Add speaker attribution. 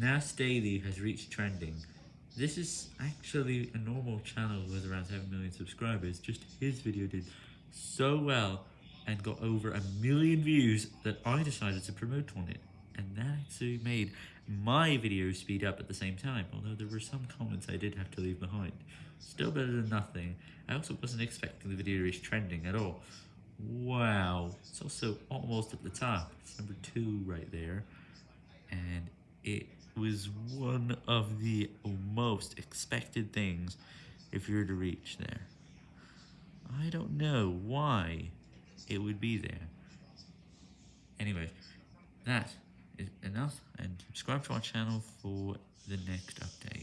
Speaker 1: Nas Daily has reached trending. This is actually a normal channel with around 7 million subscribers, just his video did so well and got over a million views that I decided to promote on it. And that actually made my video speed up at the same time, although there were some comments I did have to leave behind. Still better than nothing. I also wasn't expecting the video to reach trending at all. Wow, it's also almost at the top. It's number two right there. And it was one of the most expected things if you were to reach there. I don't know why it would be there. Anyway, that is enough, and subscribe to our channel for the next update.